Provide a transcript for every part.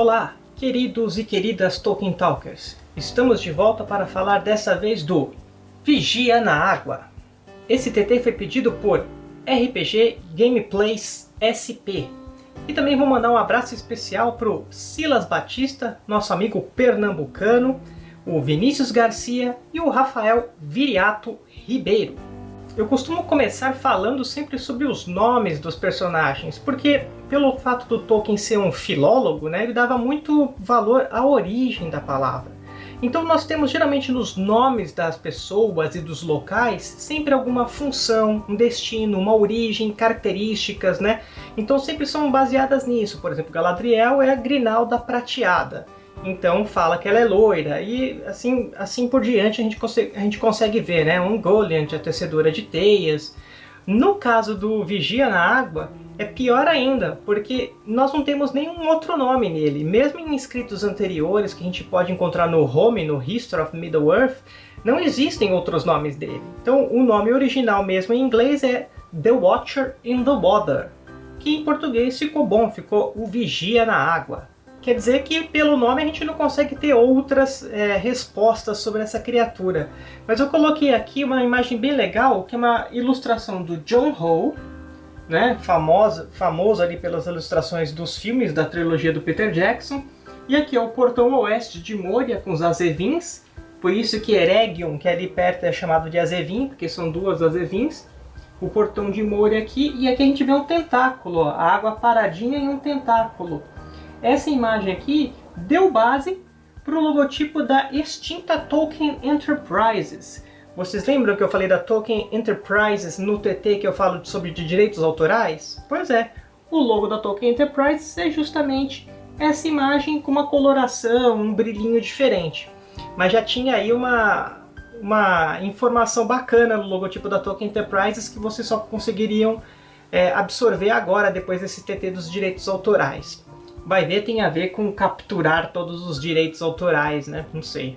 Olá, queridos e queridas Tolkien Talkers. Estamos de volta para falar dessa vez do Vigia na Água. Esse TT foi pedido por RPG Gameplays SP. E também vou mandar um abraço especial para o Silas Batista, nosso amigo pernambucano, o Vinícius Garcia e o Rafael Viriato Ribeiro. Eu costumo começar falando sempre sobre os nomes dos personagens, porque pelo fato do Tolkien ser um filólogo, né, ele dava muito valor à origem da palavra. Então nós temos geralmente nos nomes das pessoas e dos locais sempre alguma função, um destino, uma origem, características, né? Então sempre são baseadas nisso. Por exemplo, Galadriel é a Grinalda Prateada então fala que ela é loira, e assim, assim por diante a gente, consegue, a gente consegue ver, né? Um Goliant, a tecedora de teias. No caso do Vigia na Água, é pior ainda, porque nós não temos nenhum outro nome nele. Mesmo em escritos anteriores que a gente pode encontrar no Home, no History of Middle-earth, não existem outros nomes dele. Então o nome original mesmo em inglês é The Watcher in the Water, que em português ficou bom, ficou o Vigia na Água. Quer dizer que pelo nome a gente não consegue ter outras é, respostas sobre essa criatura. Mas eu coloquei aqui uma imagem bem legal, que é uma ilustração do John Ho, né, famoso, famoso ali pelas ilustrações dos filmes da trilogia do Peter Jackson. E aqui é o portão oeste de Moria com os Azevins, por isso que Eregion, que ali perto, é chamado de Azevin, porque são duas Azevins. O portão de Moria aqui, e aqui a gente vê um tentáculo, ó, a água paradinha em um tentáculo. Essa imagem aqui deu base para o logotipo da extinta Tolkien Enterprises. Vocês lembram que eu falei da Tolkien Enterprises no TT que eu falo sobre de direitos autorais? Pois é, o logo da Tolkien Enterprises é justamente essa imagem com uma coloração, um brilhinho diferente. Mas já tinha aí uma, uma informação bacana no logotipo da Tolkien Enterprises que vocês só conseguiriam é, absorver agora, depois desse TT dos direitos autorais vai ver tem a ver com capturar todos os direitos autorais, né? Não sei.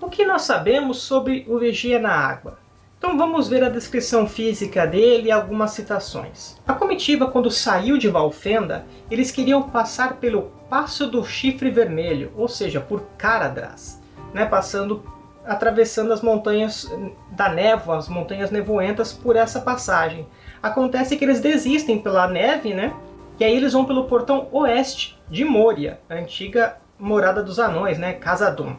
O que nós sabemos sobre o Vigia na Água? Então vamos ver a descrição física dele e algumas citações. A comitiva, quando saiu de Valfenda, eles queriam passar pelo Passo do Chifre Vermelho, ou seja, por Caradras, né? passando, atravessando as montanhas da névoa, as montanhas nevoentas, por essa passagem. Acontece que eles desistem pela neve, né? E aí eles vão pelo portão oeste de Moria, a antiga morada dos anões, né, Casadum.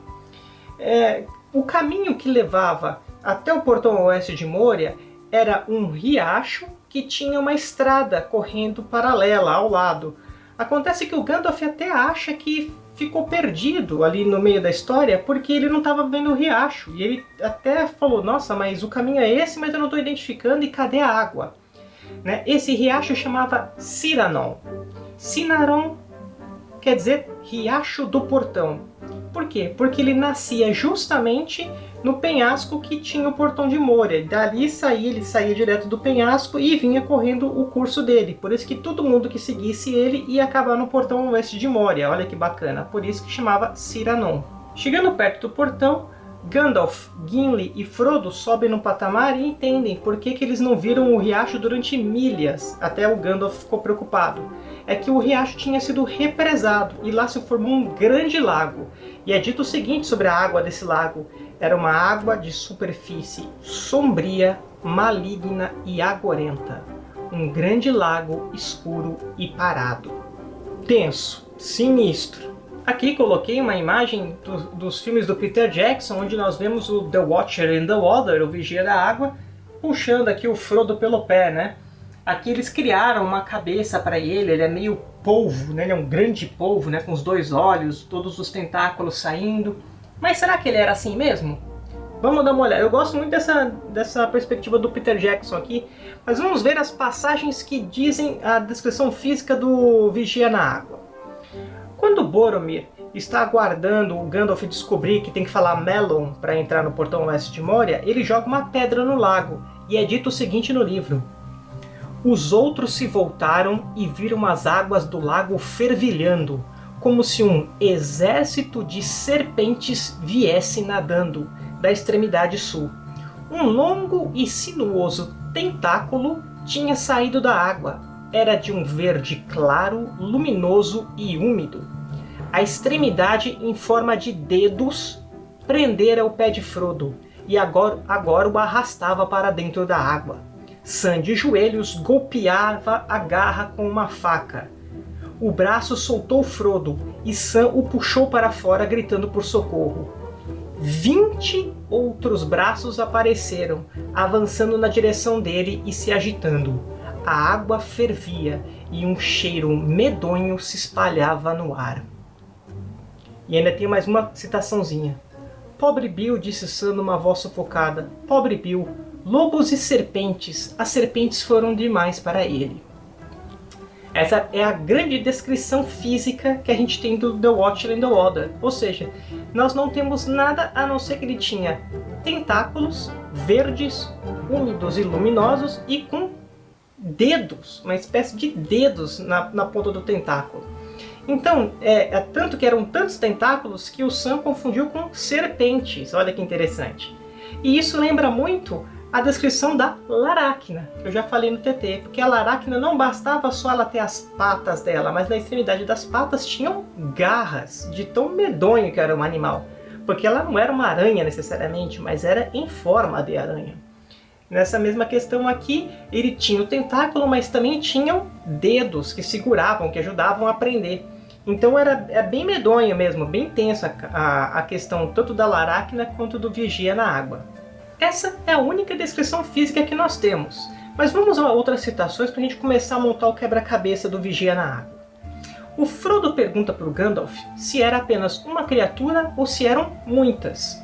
É, o caminho que levava até o portão oeste de Moria era um riacho que tinha uma estrada correndo paralela ao lado. Acontece que o Gandalf até acha que ficou perdido ali no meio da história porque ele não estava vendo o riacho. E ele até falou, nossa, mas o caminho é esse, mas eu não estou identificando e cadê a água? Né? Esse riacho chamava Ciranon. Cinaron quer dizer Riacho do Portão. Por quê? Porque ele nascia justamente no penhasco que tinha o Portão de Moria. Dali saía, ele saía direto do penhasco e vinha correndo o curso dele. Por isso que todo mundo que seguisse ele ia acabar no Portão Oeste de Moria. Olha que bacana. Por isso que chamava Ciranon. Chegando perto do portão, Gandalf, Gimli e Frodo sobem no patamar e entendem por que, que eles não viram o riacho durante milhas, até o Gandalf ficou preocupado. É que o riacho tinha sido represado e lá se formou um grande lago. E é dito o seguinte sobre a água desse lago, era uma água de superfície sombria, maligna e agorenta. Um grande lago escuro e parado. Tenso, sinistro, Aqui coloquei uma imagem do, dos filmes do Peter Jackson, onde nós vemos o The Watcher in the Water, o Vigia da Água, puxando aqui o Frodo pelo pé, né? Aqui eles criaram uma cabeça para ele, ele é meio polvo, né? ele é um grande polvo, né? com os dois olhos, todos os tentáculos saindo. Mas será que ele era assim mesmo? Vamos dar uma olhada. Eu gosto muito dessa, dessa perspectiva do Peter Jackson aqui, mas vamos ver as passagens que dizem a descrição física do Vigia na Água. Quando Boromir está aguardando o Gandalf descobrir que tem que falar Melon para entrar no portão oeste de Moria, ele joga uma pedra no lago, e é dito o seguinte no livro. Os outros se voltaram e viram as águas do lago fervilhando, como se um exército de serpentes viesse nadando da extremidade sul. Um longo e sinuoso tentáculo tinha saído da água, era de um verde claro, luminoso e úmido. a extremidade em forma de dedos prendera o pé de Frodo e agora, agora o arrastava para dentro da água. Sam de joelhos golpeava a garra com uma faca. O braço soltou Frodo e Sam o puxou para fora gritando por socorro. Vinte outros braços apareceram, avançando na direção dele e se agitando. A água fervia e um cheiro medonho se espalhava no ar. E ainda tem mais uma citaçãozinha. Pobre Bill, disse Sam numa voz sufocada. Pobre Bill, lobos e serpentes. As serpentes foram demais para ele. Essa é a grande descrição física que a gente tem do The Watcher and the Water. Ou seja, nós não temos nada a não ser que ele tinha tentáculos verdes, úmidos e luminosos e com dedos, uma espécie de dedos na, na ponta do tentáculo. Então, é, é, tanto que eram tantos tentáculos que o Sam confundiu com serpentes. Olha que interessante. E isso lembra muito a descrição da Laracna, que eu já falei no TT, porque a Laracna não bastava só ela ter as patas dela, mas na extremidade das patas tinham garras, de tão medonho que era um animal. Porque ela não era uma aranha necessariamente, mas era em forma de aranha. Nessa mesma questão aqui, ele tinha o tentáculo, mas também tinham dedos que seguravam, que ajudavam a prender. Então era é bem medonho mesmo, bem tensa a, a questão tanto da Laracna quanto do Vigia na água. Essa é a única descrição física que nós temos. Mas vamos a outras citações para a gente começar a montar o quebra-cabeça do Vigia na Água. O Frodo pergunta para o Gandalf se era apenas uma criatura ou se eram muitas.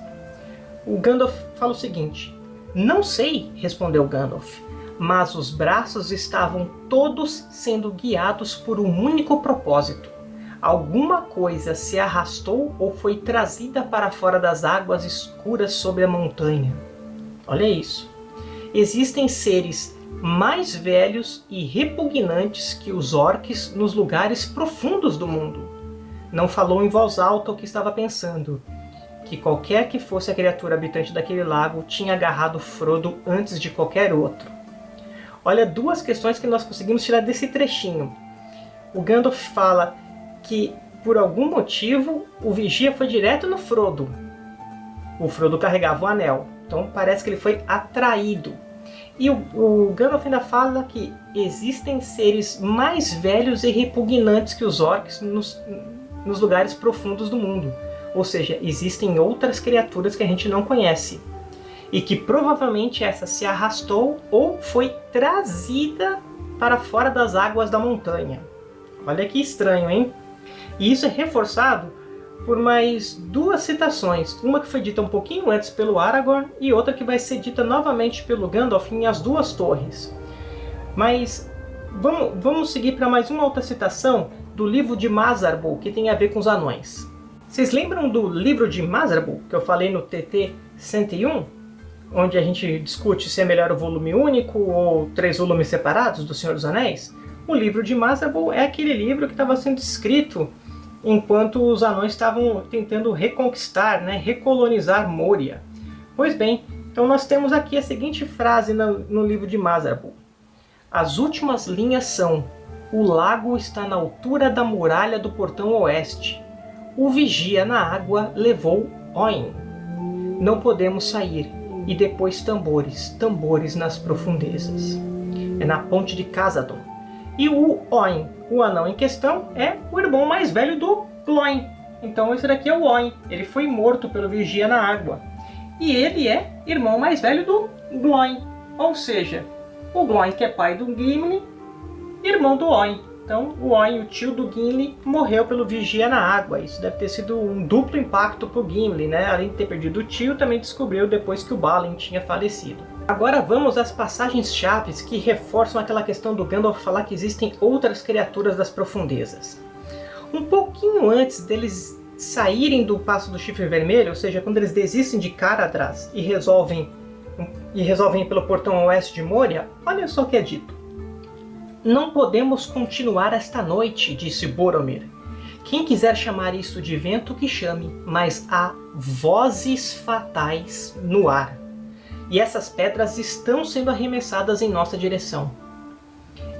O Gandalf fala o seguinte, Não sei, respondeu Gandalf, mas os braços estavam todos sendo guiados por um único propósito. Alguma coisa se arrastou ou foi trazida para fora das águas escuras sobre a montanha. Olha isso. Existem seres mais velhos e repugnantes que os orques nos lugares profundos do mundo. Não falou em voz alta o que estava pensando, que qualquer que fosse a criatura habitante daquele lago tinha agarrado Frodo antes de qualquer outro. Olha duas questões que nós conseguimos tirar desse trechinho. O Gandalf fala que, por algum motivo, o Vigia foi direto no Frodo. O Frodo carregava o anel. Então parece que ele foi atraído. E o, o Gandalf ainda fala que existem seres mais velhos e repugnantes que os orcs nos, nos lugares profundos do mundo. Ou seja, existem outras criaturas que a gente não conhece. E que provavelmente essa se arrastou ou foi trazida para fora das águas da montanha. Olha que estranho, hein? E isso é reforçado por mais duas citações, uma que foi dita um pouquinho antes pelo Aragorn e outra que vai ser dita novamente pelo Gandalf em As Duas Torres. Mas vamos, vamos seguir para mais uma outra citação do livro de Mazarbul, que tem a ver com os anões. Vocês lembram do livro de Mazarbul, que eu falei no TT 101? Onde a gente discute se é melhor o volume único ou três volumes separados do Senhor dos Anéis? O livro de Mazarbul é aquele livro que estava sendo escrito enquanto os anões estavam tentando reconquistar, né, recolonizar Moria. Pois bem, então nós temos aqui a seguinte frase no, no livro de Mazarbul. As últimas linhas são O lago está na altura da muralha do portão oeste. O vigia na água levou Oin. Não podemos sair. E depois tambores, tambores nas profundezas. É na ponte de Casadon. E o Oin, o anão em questão, é o irmão mais velho do Gloin. Então esse daqui é o Oin. Ele foi morto pelo Vigia na água. E ele é irmão mais velho do Gloin. Ou seja, o Gloin que é pai do Gimli, irmão do Oin. Então o Oin, o tio do Gimli, morreu pelo Vigia na água. Isso deve ter sido um duplo impacto para o Gimli, né? Além de ter perdido o tio, também descobriu depois que o Balin tinha falecido. Agora vamos às passagens chaves que reforçam aquela questão do Gandalf falar que existem outras criaturas das profundezas. Um pouquinho antes deles saírem do Passo do Chifre Vermelho, ou seja, quando eles desistem de Caradras e resolvem, e resolvem ir pelo portão oeste de Moria, olha só o que é dito. Não podemos continuar esta noite, disse Boromir. Quem quiser chamar isso de vento, que chame, mas há vozes fatais no ar e essas pedras estão sendo arremessadas em nossa direção.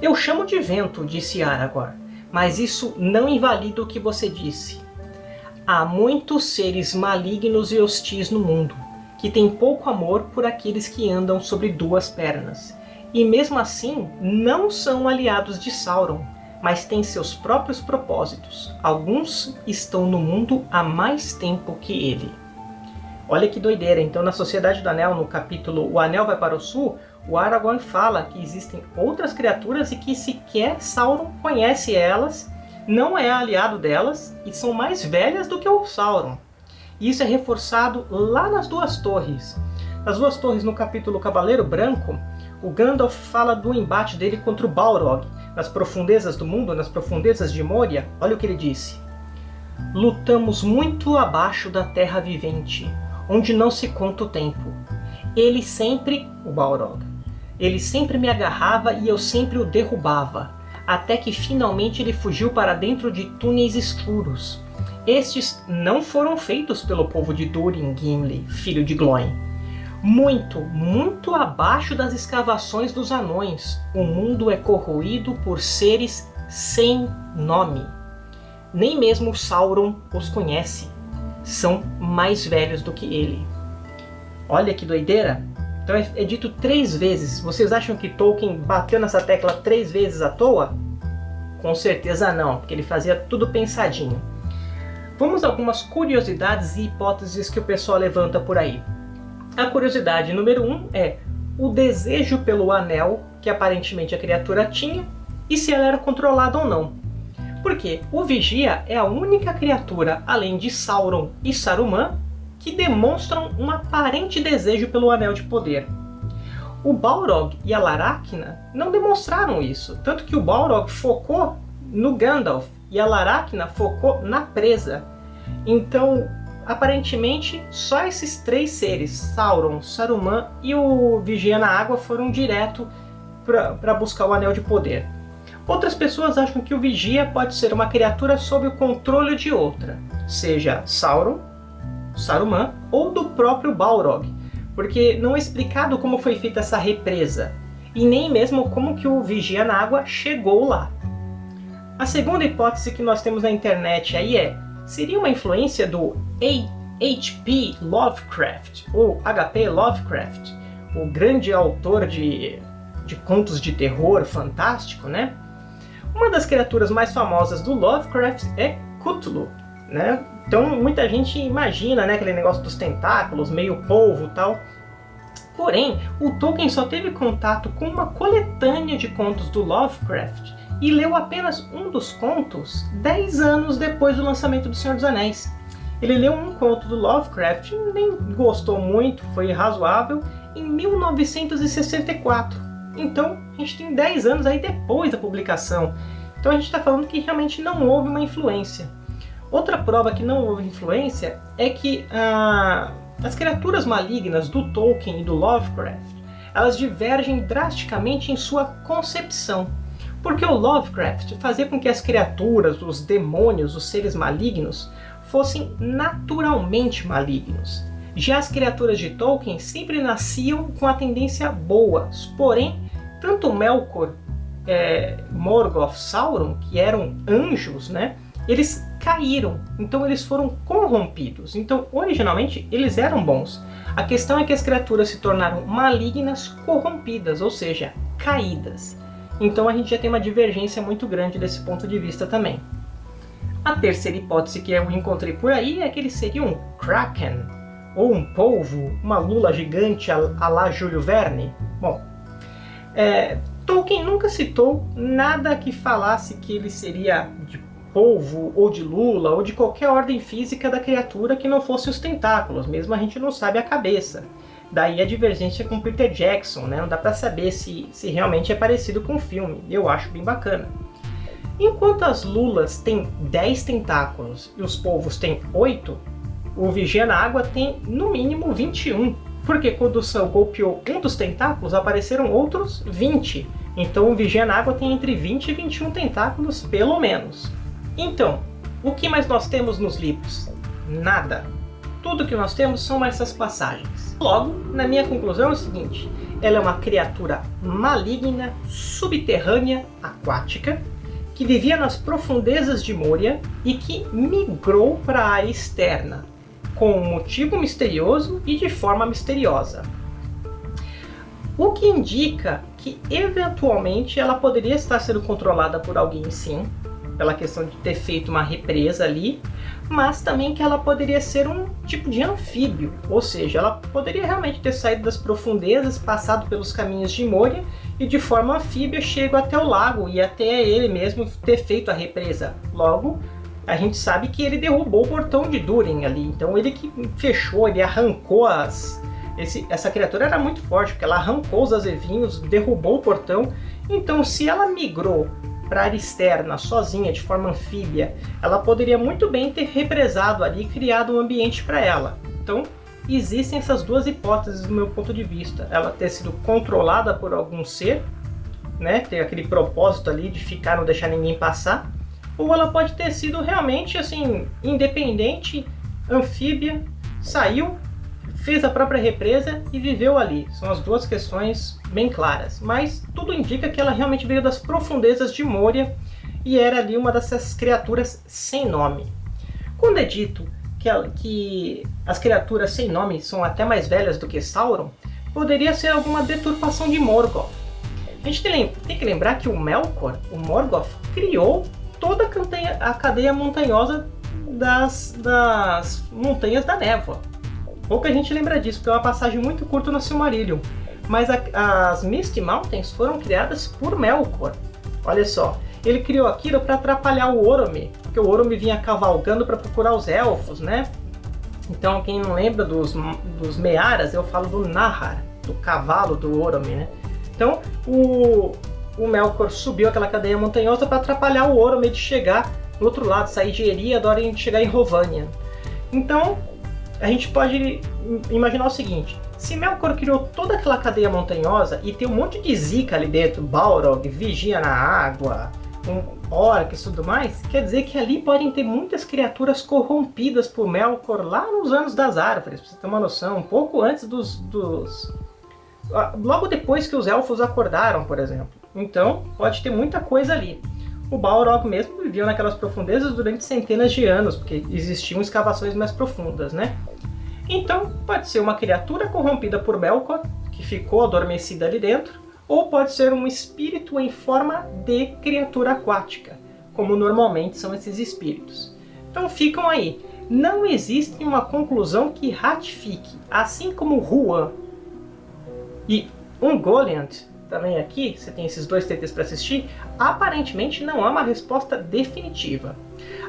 Eu chamo de vento, disse Aragorn, mas isso não invalida o que você disse. Há muitos seres malignos e hostis no mundo, que têm pouco amor por aqueles que andam sobre duas pernas. E mesmo assim, não são aliados de Sauron, mas têm seus próprios propósitos. Alguns estão no mundo há mais tempo que ele. Olha que doideira, então na Sociedade do Anel, no capítulo O Anel vai para o Sul, o Aragorn fala que existem outras criaturas e que sequer Sauron conhece elas, não é aliado delas e são mais velhas do que o Sauron. Isso é reforçado lá nas Duas Torres. Nas Duas Torres, no capítulo Cavaleiro Branco, o Gandalf fala do embate dele contra o Balrog, nas profundezas do mundo, nas profundezas de Moria. Olha o que ele disse. Lutamos muito abaixo da terra vivente, onde não se conta o tempo. Ele sempre, o Balrog, ele sempre me agarrava e eu sempre o derrubava, até que finalmente ele fugiu para dentro de túneis escuros. Estes não foram feitos pelo povo de Durin Gimli, filho de Glóin. Muito, muito abaixo das escavações dos anões, o mundo é corroído por seres sem nome. Nem mesmo Sauron os conhece. São mais velhos do que ele. Olha que doideira! Então é, é dito três vezes. Vocês acham que Tolkien bateu nessa tecla três vezes à toa? Com certeza não, porque ele fazia tudo pensadinho. Vamos a algumas curiosidades e hipóteses que o pessoal levanta por aí. A curiosidade número um é o desejo pelo anel que aparentemente a criatura tinha e se ela era controlada ou não. Porque o Vigia é a única criatura, além de Sauron e Saruman, que demonstram um aparente desejo pelo Anel de Poder. O Balrog e a Laracna não demonstraram isso, tanto que o Balrog focou no Gandalf e a Laracna focou na presa. Então, aparentemente, só esses três seres, Sauron, Saruman e o Vigia na Água, foram direto para buscar o Anel de Poder. Outras pessoas acham que o Vigia pode ser uma criatura sob o controle de outra, seja Sauron Saruman ou do próprio Balrog, porque não é explicado como foi feita essa represa, e nem mesmo como que o Vigia na Água chegou lá. A segunda hipótese que nós temos na internet aí é, seria uma influência do H.P. Lovecraft, ou H.P. Lovecraft, o grande autor de, de contos de terror fantástico, né? Uma das criaturas mais famosas do Lovecraft é Cthulhu, né? Então muita gente imagina né, aquele negócio dos tentáculos, meio polvo tal. Porém, o Tolkien só teve contato com uma coletânea de contos do Lovecraft e leu apenas um dos contos 10 anos depois do lançamento do Senhor dos Anéis. Ele leu um conto do Lovecraft, nem gostou muito, foi razoável, em 1964. Então, a gente tem 10 anos aí depois da publicação. Então a gente está falando que realmente não houve uma influência. Outra prova que não houve influência é que ah, as criaturas malignas do Tolkien e do Lovecraft elas divergem drasticamente em sua concepção. Porque o Lovecraft fazia com que as criaturas, os demônios, os seres malignos, fossem naturalmente malignos. Já as criaturas de Tolkien sempre nasciam com a tendência boa, porém, tanto Melkor, é, Morgoth, Sauron, que eram anjos, né, eles caíram, então eles foram corrompidos. Então, originalmente, eles eram bons. A questão é que as criaturas se tornaram malignas corrompidas, ou seja, caídas. Então a gente já tem uma divergência muito grande desse ponto de vista também. A terceira hipótese que eu encontrei por aí é que ele seria um Kraken, ou um polvo, uma lula gigante a, lá Júlio Verne. Bom, é, Tolkien nunca citou nada que falasse que ele seria de polvo, ou de lula, ou de qualquer ordem física da criatura que não fosse os tentáculos, mesmo a gente não sabe a cabeça. Daí a divergência com Peter Jackson, né? não dá para saber se, se realmente é parecido com o filme, eu acho bem bacana. Enquanto as lulas têm 10 tentáculos e os polvos têm 8, o Vigia na Água tem no mínimo 21, porque quando o Sam golpeou um dos tentáculos apareceram outros 20, então o Vigia na Água tem entre 20 e 21 tentáculos pelo menos. Então, o que mais nós temos nos livros? Nada. Tudo que nós temos são essas passagens. Logo, na minha conclusão é o seguinte, ela é uma criatura maligna, subterrânea, aquática, que vivia nas profundezas de Moria e que migrou para a área externa, com um motivo misterioso e de forma misteriosa. O que indica que eventualmente ela poderia estar sendo controlada por alguém sim, pela questão de ter feito uma represa ali, mas também que ela poderia ser um tipo de anfíbio, ou seja, ela poderia realmente ter saído das profundezas, passado pelos caminhos de Moria e de forma anfíbia chego até o lago e até ele mesmo ter feito a represa. Logo, a gente sabe que ele derrubou o portão de Durin ali, então ele que fechou, ele arrancou as... Esse, essa criatura era muito forte, porque ela arrancou os azevinhos, derrubou o portão, então se ela migrou para a área externa, sozinha, de forma anfíbia, ela poderia muito bem ter represado ali e criado um ambiente para ela. Então, existem essas duas hipóteses do meu ponto de vista. Ela ter sido controlada por algum ser, né, ter aquele propósito ali de ficar, não deixar ninguém passar, ou ela pode ter sido realmente assim, independente, anfíbia, saiu, fez a própria represa e viveu ali. São as duas questões bem claras. Mas tudo indica que ela realmente veio das profundezas de Moria e era ali uma dessas criaturas sem nome. Quando é dito que, ela, que as criaturas sem nome são até mais velhas do que Sauron, poderia ser alguma deturpação de Morgoth. A gente tem, tem que lembrar que o Melkor, o Morgoth, criou toda a cadeia, a cadeia montanhosa das, das Montanhas da Névoa. Pouca gente lembra disso, porque é uma passagem muito curta no Silmarillion. Mas a, as Misty Mountains foram criadas por Melkor. Olha só, ele criou aquilo para atrapalhar o Orome, porque o Orome vinha cavalgando para procurar os elfos, né? Então, quem não lembra dos, dos Mearas, eu falo do Nahar, do cavalo do Orome, né? Então, o, o Melkor subiu aquela cadeia montanhosa para atrapalhar o Orome de chegar do outro lado, sair de Eriador e chegar em Rovania. Então, a gente pode imaginar o seguinte, se Melkor criou toda aquela cadeia montanhosa e tem um monte de zica ali dentro, Balrog, vigia na água, um orcs e tudo mais, quer dizer que ali podem ter muitas criaturas corrompidas por Melkor lá nos anos das árvores, pra você ter uma noção, um pouco antes dos, dos... Ah, logo depois que os elfos acordaram, por exemplo. Então, pode ter muita coisa ali. O Balrog mesmo vivia naquelas profundezas durante centenas de anos, porque existiam escavações mais profundas, né? Então, pode ser uma criatura corrompida por Melkor, que ficou adormecida ali dentro, ou pode ser um espírito em forma de criatura aquática, como normalmente são esses espíritos. Então ficam aí. Não existe uma conclusão que ratifique, assim como Huan e Ungoliant também aqui, você tem esses dois TTs para assistir, aparentemente não há uma resposta definitiva.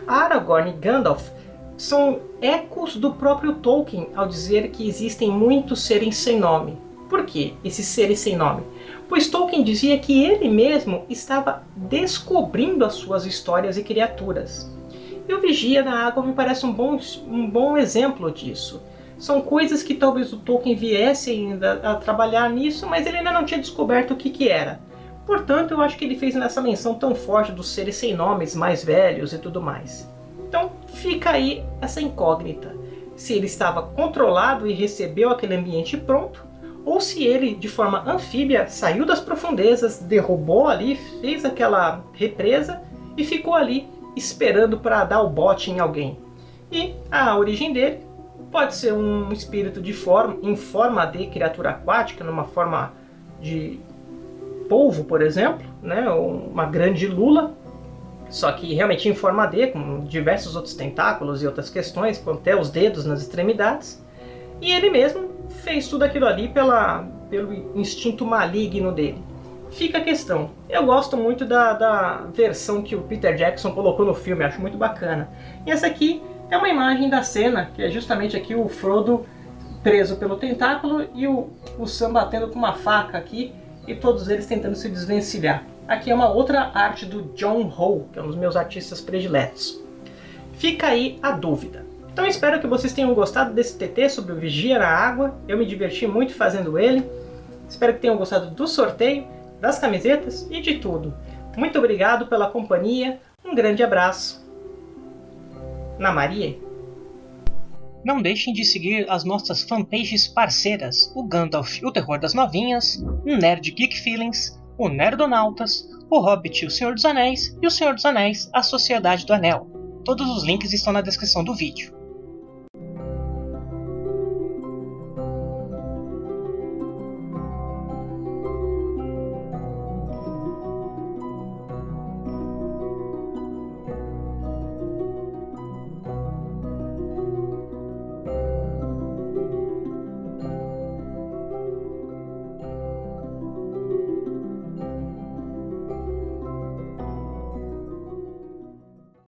Aragorn e Gandalf são ecos do próprio Tolkien ao dizer que existem muitos seres sem nome. Por que esses seres sem nome? Pois Tolkien dizia que ele mesmo estava descobrindo as suas histórias e criaturas. E o Vigia na Água me parece um bom, um bom exemplo disso são coisas que talvez o Tolkien viesse ainda a trabalhar nisso, mas ele ainda não tinha descoberto o que, que era. Portanto, eu acho que ele fez nessa menção tão forte dos seres sem nomes, mais velhos e tudo mais. Então fica aí essa incógnita. Se ele estava controlado e recebeu aquele ambiente pronto, ou se ele, de forma anfíbia, saiu das profundezas, derrubou ali, fez aquela represa e ficou ali esperando para dar o bote em alguém. E a origem dele Pode ser um espírito de forma, em forma de criatura aquática, numa forma de polvo, por exemplo, né? uma grande lula, só que realmente em forma de, com diversos outros tentáculos e outras questões, com até os dedos nas extremidades. E ele mesmo fez tudo aquilo ali pela, pelo instinto maligno dele. Fica a questão. Eu gosto muito da, da versão que o Peter Jackson colocou no filme, acho muito bacana. E essa aqui é uma imagem da cena, que é justamente aqui o Frodo preso pelo tentáculo e o, o Sam batendo com uma faca aqui e todos eles tentando se desvencilhar. Aqui é uma outra arte do John Ho, que é um dos meus artistas prediletos. Fica aí a dúvida. Então espero que vocês tenham gostado desse TT sobre o Vigia na Água. Eu me diverti muito fazendo ele. Espero que tenham gostado do sorteio, das camisetas e de tudo. Muito obrigado pela companhia, um grande abraço na Maria. Não deixem de seguir as nossas fanpages parceiras, o Gandalf o Terror das Novinhas, o Nerd Geek Feelings, o Nerdonautas, o Hobbit o Senhor dos Anéis e o Senhor dos Anéis, a Sociedade do Anel. Todos os links estão na descrição do vídeo.